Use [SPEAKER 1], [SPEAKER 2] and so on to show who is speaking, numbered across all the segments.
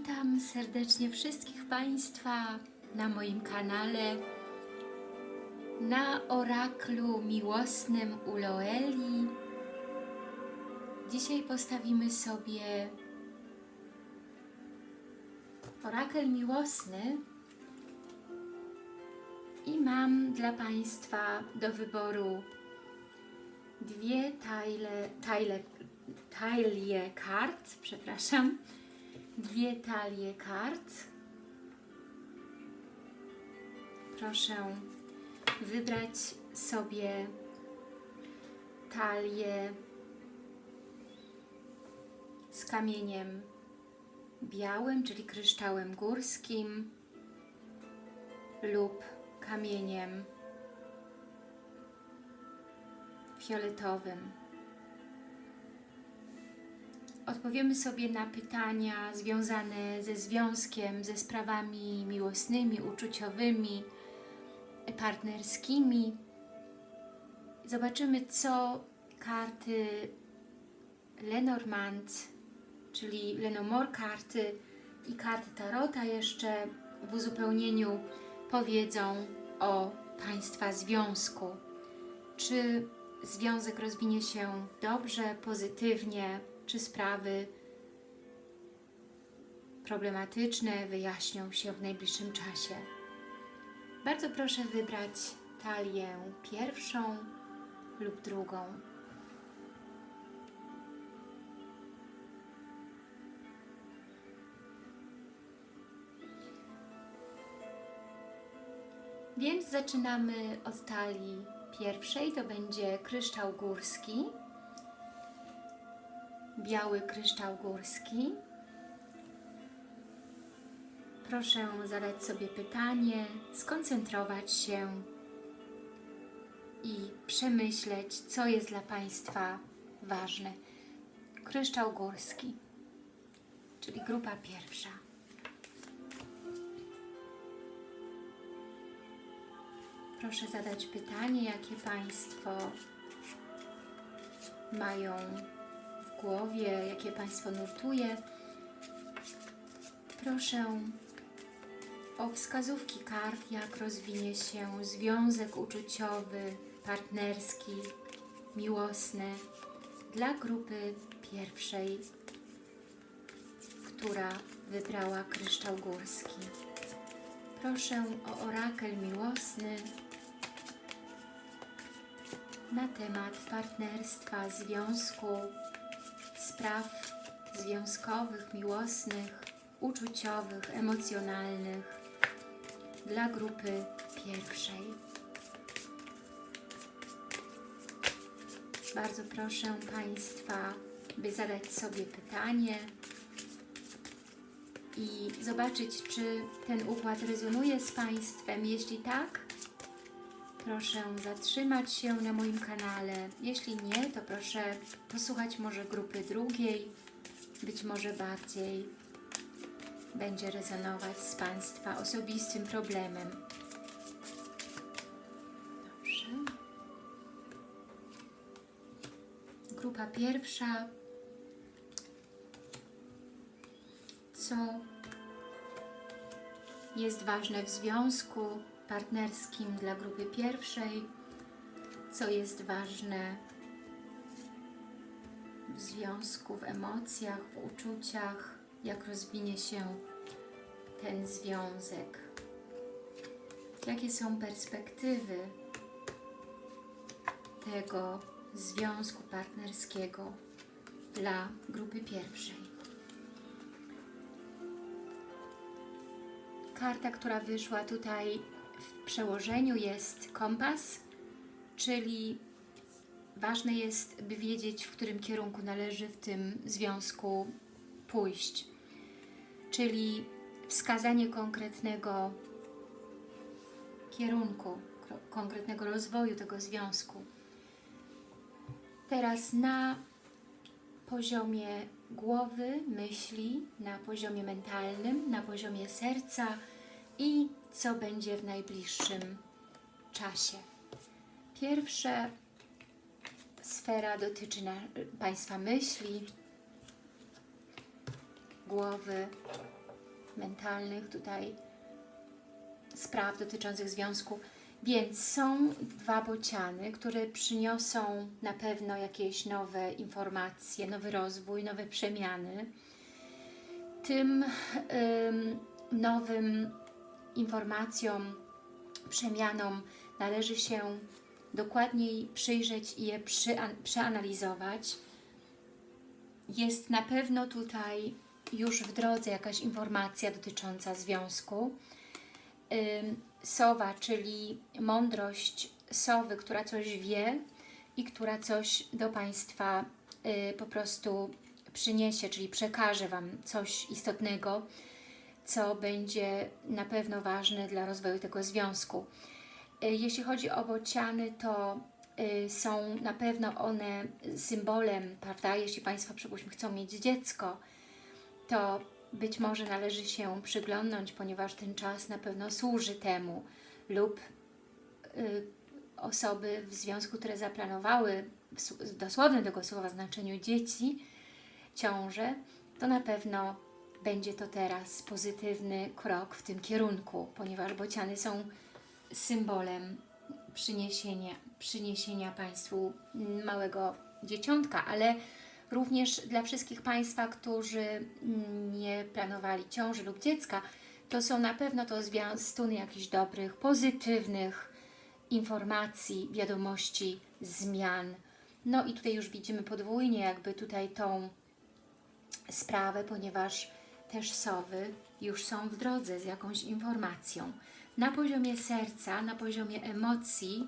[SPEAKER 1] Witam serdecznie wszystkich Państwa na moim kanale na oraklu miłosnym u Loeli. Dzisiaj postawimy sobie orakel miłosny i mam dla Państwa do wyboru dwie tajle, tajle, talie kart, przepraszam, dwie talie kart. Proszę wybrać sobie talię z kamieniem białym, czyli kryształem górskim lub kamieniem fioletowym. Odpowiemy sobie na pytania związane ze związkiem, ze sprawami miłosnymi, uczuciowymi, partnerskimi. Zobaczymy, co karty Lenormand, czyli Lenomore karty i karty Tarota jeszcze w uzupełnieniu powiedzą o Państwa związku. Czy związek rozwinie się dobrze, pozytywnie, czy sprawy problematyczne wyjaśnią się w najbliższym czasie. Bardzo proszę wybrać talię pierwszą lub drugą. Więc zaczynamy od talii pierwszej, to będzie kryształ górski, biały kryształ górski. Proszę zadać sobie pytanie, skoncentrować się i przemyśleć, co jest dla Państwa ważne. Kryształ górski, czyli grupa pierwsza. Proszę zadać pytanie, jakie Państwo mają głowie, jakie Państwo nurtuje. Proszę o wskazówki kart, jak rozwinie się związek uczuciowy, partnerski, miłosny dla grupy pierwszej, która wybrała kryształ górski. Proszę o orakel miłosny na temat partnerstwa, związku, spraw związkowych, miłosnych, uczuciowych, emocjonalnych dla grupy pierwszej. Bardzo proszę Państwa, by zadać sobie pytanie i zobaczyć, czy ten układ rezonuje z Państwem. Jeśli tak, proszę zatrzymać się na moim kanale. Jeśli nie, to proszę posłuchać może grupy drugiej, być może bardziej będzie rezonować z Państwa osobistym problemem. Grupa pierwsza. Co jest ważne w związku partnerskim dla grupy pierwszej, co jest ważne w związku, w emocjach, w uczuciach, jak rozwinie się ten związek. Jakie są perspektywy tego związku partnerskiego dla grupy pierwszej. Karta, która wyszła tutaj w przełożeniu jest kompas, czyli ważne jest, by wiedzieć, w którym kierunku należy w tym związku pójść. Czyli wskazanie konkretnego kierunku, konkretnego rozwoju tego związku. Teraz na poziomie głowy, myśli, na poziomie mentalnym, na poziomie serca i co będzie w najbliższym czasie. Pierwsza sfera dotyczy na, Państwa myśli, głowy, mentalnych tutaj spraw dotyczących związku. Więc są dwa bociany, które przyniosą na pewno jakieś nowe informacje, nowy rozwój, nowe przemiany. Tym ym, nowym informacjom, przemianom należy się dokładniej przyjrzeć i je przeanalizować. Jest na pewno tutaj już w drodze jakaś informacja dotycząca związku. Sowa, czyli mądrość sowy, która coś wie i która coś do Państwa y, po prostu przyniesie, czyli przekaże Wam coś istotnego, co będzie na pewno ważne dla rozwoju tego związku. Y, jeśli chodzi o bociany, to y, są na pewno one symbolem, prawda? Jeśli Państwo, przypuśćmy, chcą mieć dziecko, to być może należy się przyglądnąć, ponieważ ten czas na pewno służy temu lub y, osoby w związku, które zaplanowały w dosłownym tego słowa znaczeniu dzieci, ciąże, to na pewno będzie to teraz pozytywny krok w tym kierunku, ponieważ bociany są symbolem przyniesienia, przyniesienia Państwu małego dzieciątka, ale również dla wszystkich Państwa, którzy nie planowali ciąży lub dziecka, to są na pewno to zwiastuny jakichś dobrych, pozytywnych informacji, wiadomości, zmian. No i tutaj już widzimy podwójnie jakby tutaj tą sprawę, ponieważ też sowy już są w drodze z jakąś informacją. Na poziomie serca, na poziomie emocji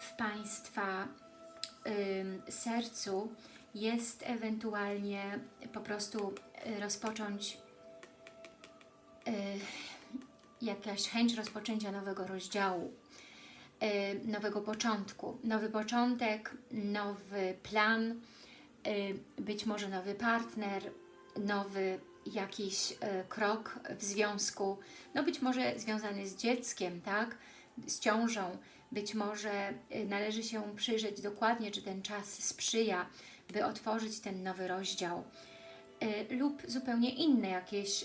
[SPEAKER 1] w Państwa ym, sercu jest ewentualnie po prostu y, rozpocząć y, jakaś chęć rozpoczęcia nowego rozdziału, y, nowego początku. Nowy początek, nowy plan, być może nowy partner, nowy jakiś krok w związku, no być może związany z dzieckiem, tak, z ciążą, być może należy się przyjrzeć dokładnie, czy ten czas sprzyja by otworzyć ten nowy rozdział. Y, lub zupełnie inne jakieś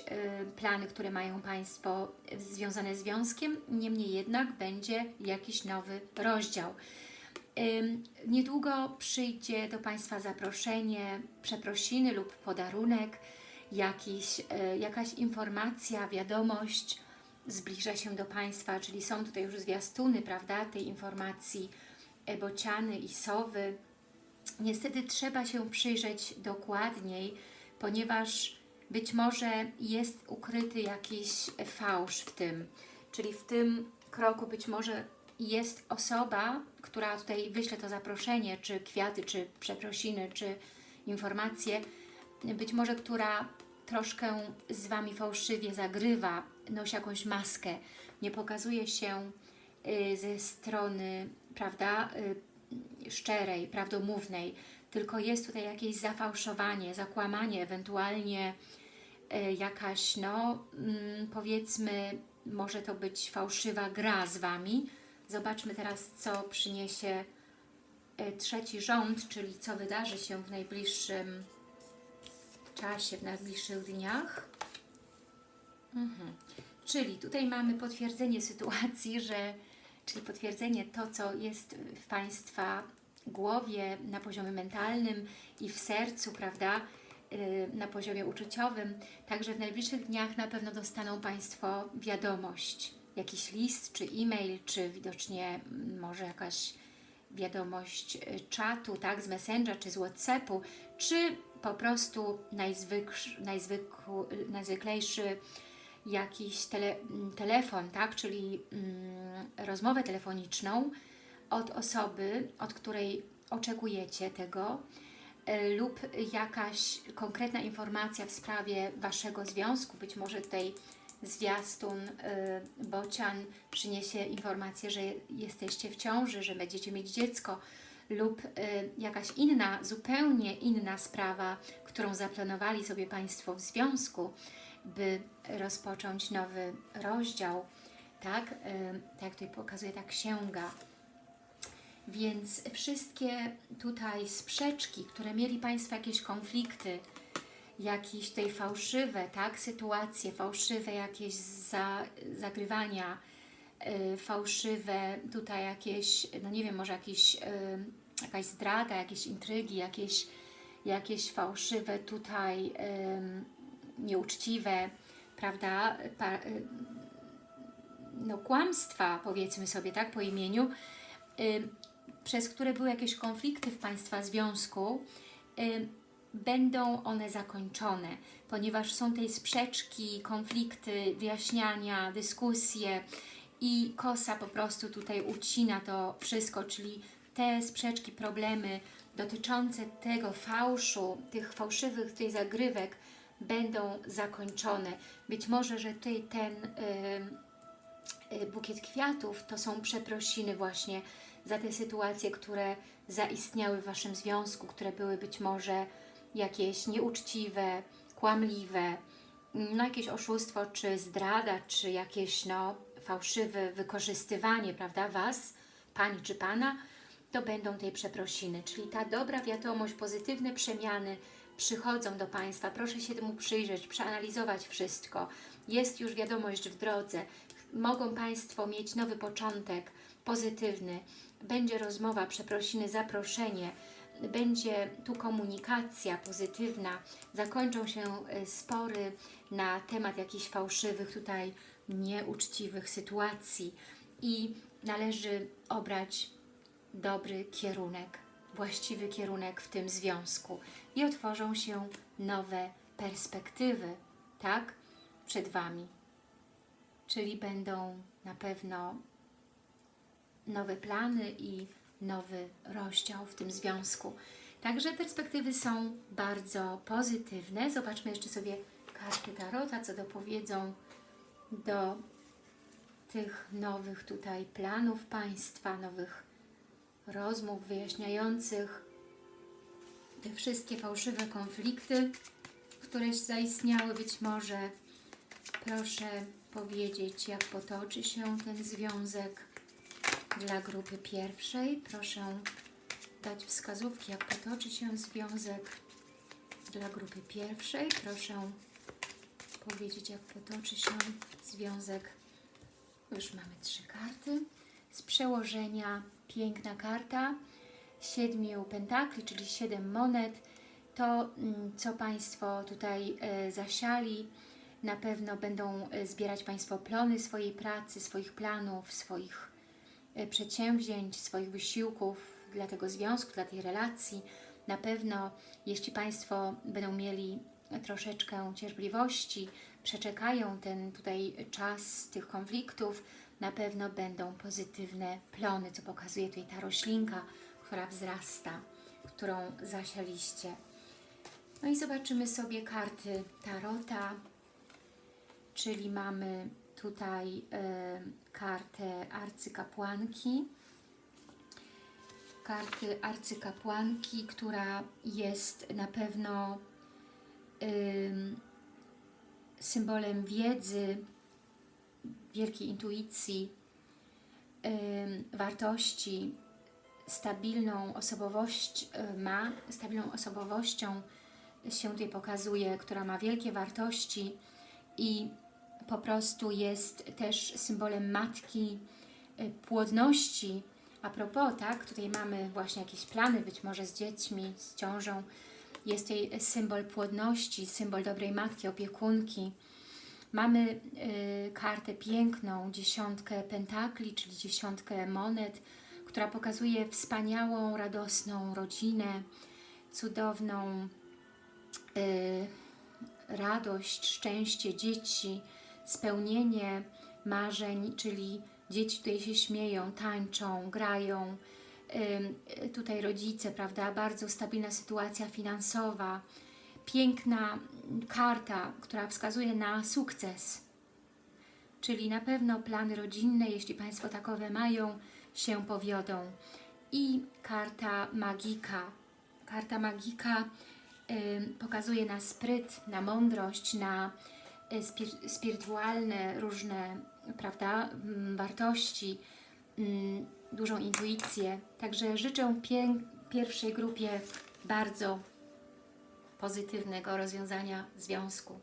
[SPEAKER 1] plany, które mają Państwo związane z związkiem, niemniej jednak będzie jakiś nowy rozdział. Niedługo przyjdzie do Państwa zaproszenie, przeprosiny lub podarunek, jakiś, y, jakaś informacja, wiadomość zbliża się do Państwa, czyli są tutaj już zwiastuny, prawda, tej informacji, bociany i sowy, Niestety trzeba się przyjrzeć dokładniej, ponieważ być może jest ukryty jakiś fałsz w tym, czyli w tym kroku być może jest osoba, która tutaj wyśle to zaproszenie, czy kwiaty, czy przeprosiny, czy informacje, być może która troszkę z Wami fałszywie zagrywa, nosi jakąś maskę, nie pokazuje się y, ze strony, prawda, y, szczerej, prawdomównej, tylko jest tutaj jakieś zafałszowanie, zakłamanie, ewentualnie e, jakaś, no mm, powiedzmy, może to być fałszywa gra z Wami. Zobaczmy teraz, co przyniesie trzeci rząd, czyli co wydarzy się w najbliższym czasie, w najbliższych dniach. Mhm. Czyli tutaj mamy potwierdzenie sytuacji, że czyli potwierdzenie to, co jest w Państwa głowie, na poziomie mentalnym i w sercu, prawda, y, na poziomie uczuciowym. Także w najbliższych dniach na pewno dostaną Państwo wiadomość, jakiś list, czy e-mail, czy widocznie może jakaś wiadomość y, czatu, tak, z Messengera, czy z Whatsappu, czy po prostu najzwyk, najzwyk, najzwyklejszy jakiś tele, telefon, tak, czyli mm, rozmowę telefoniczną od osoby, od której oczekujecie tego y, lub jakaś konkretna informacja w sprawie Waszego związku, być może tutaj zwiastun y, bocian przyniesie informację, że jesteście w ciąży, że będziecie mieć dziecko lub y, jakaś inna, zupełnie inna sprawa, którą zaplanowali sobie Państwo w związku, by rozpocząć nowy rozdział, tak, tak jak tutaj pokazuje ta księga. Więc wszystkie tutaj sprzeczki, które mieli Państwo jakieś konflikty, jakieś tutaj fałszywe, tak, sytuacje, fałszywe jakieś za, zagrywania, y, fałszywe tutaj jakieś, no nie wiem, może jakieś, y, jakaś zdrada, jakieś intrygi, jakieś, jakieś fałszywe tutaj nieuczciwe, prawda, pa, y, no kłamstwa, powiedzmy sobie, tak, po imieniu, przez które były jakieś konflikty w Państwa związku, będą one zakończone, ponieważ są tej sprzeczki, konflikty, wyjaśniania, dyskusje i kosa po prostu tutaj ucina to wszystko, czyli te sprzeczki, problemy dotyczące tego fałszu, tych fałszywych tutaj zagrywek będą zakończone. Być może, że tutaj ten y, y, bukiet kwiatów to są przeprosiny właśnie za te sytuacje, które zaistniały w Waszym związku, które były być może jakieś nieuczciwe, kłamliwe, no jakieś oszustwo, czy zdrada, czy jakieś no, fałszywe wykorzystywanie, prawda, Was, Pani czy Pana, to będą tej przeprosiny, czyli ta dobra wiadomość, pozytywne przemiany przychodzą do Państwa. Proszę się temu przyjrzeć, przeanalizować wszystko. Jest już wiadomość w drodze. Mogą Państwo mieć nowy początek, pozytywny. Będzie rozmowa, przeprosiny, zaproszenie. Będzie tu komunikacja pozytywna. Zakończą się e, spory na temat jakichś fałszywych tutaj nieuczciwych sytuacji i należy obrać dobry kierunek, właściwy kierunek w tym związku i otworzą się nowe perspektywy, tak, przed Wami. Czyli będą na pewno nowe plany i nowy rozdział w tym związku. Także perspektywy są bardzo pozytywne. Zobaczmy jeszcze sobie karty Tarota, co dopowiedzą do tych nowych tutaj planów Państwa, nowych rozmów wyjaśniających te wszystkie fałszywe konflikty, które zaistniały być może. Proszę powiedzieć, jak potoczy się ten związek dla grupy pierwszej. Proszę dać wskazówki, jak potoczy się związek dla grupy pierwszej. Proszę powiedzieć, jak potoczy się związek. Już mamy trzy karty. Z przełożenia piękna karta siedmiu pentakli, czyli siedem monet. To, mm, co Państwo tutaj e, zasiali, na pewno będą e, zbierać Państwo plony swojej pracy, swoich planów, swoich e, przedsięwzięć, swoich wysiłków dla tego związku, dla tej relacji. Na pewno, jeśli Państwo będą mieli troszeczkę cierpliwości, przeczekają ten tutaj czas tych konfliktów, na pewno będą pozytywne plony, co pokazuje tutaj ta roślinka, która wzrasta, którą zasialiście. No i zobaczymy sobie karty Tarota, czyli mamy tutaj y, kartę arcykapłanki, karty arcykapłanki, która jest na pewno y, symbolem wiedzy, wielkiej intuicji, wartości, stabilną osobowość y, ma, stabilną osobowością się tutaj pokazuje, która ma wielkie wartości i po prostu jest też symbolem matki, y, płodności. A propos, tak, tutaj mamy właśnie jakieś plany, być może z dziećmi, z ciążą. Jest tutaj symbol płodności, symbol dobrej matki, opiekunki. Mamy y, kartę piękną, dziesiątkę pentakli, czyli dziesiątkę monet, która pokazuje wspaniałą, radosną rodzinę, cudowną y, radość, szczęście dzieci, spełnienie marzeń, czyli dzieci tutaj się śmieją, tańczą, grają, y, tutaj rodzice, prawda, bardzo stabilna sytuacja finansowa, piękna karta, która wskazuje na sukces, czyli na pewno plany rodzinne, jeśli Państwo takowe mają, się powiodą. I karta magika. Karta magika y, pokazuje na spryt, na mądrość, na y, spir spirytualne różne prawda, y, wartości, dużą intuicję. Także życzę pierwszej grupie bardzo pozytywnego rozwiązania związku.